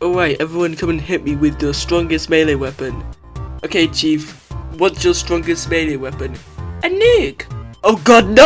Alright, everyone come and hit me with your strongest melee weapon. Okay, Chief, what's your strongest melee weapon? A nuke! Oh god, no!